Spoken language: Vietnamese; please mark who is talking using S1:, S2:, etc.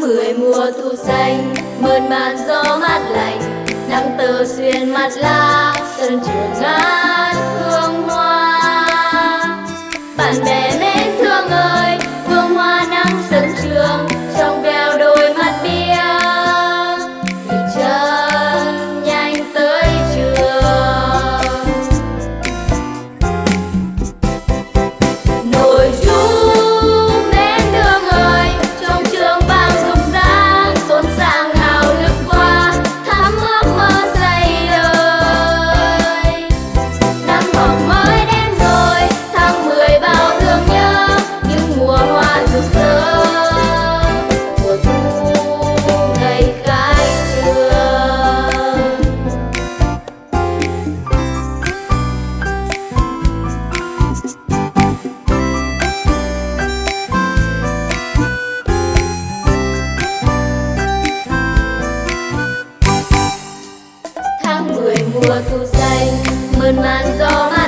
S1: mười mùa thu xanh, mơn man gió mát lạnh nắng tơ xuyên mặt lá, sân trường ngát hương hoa. mùa thu xanh mơn man gió mát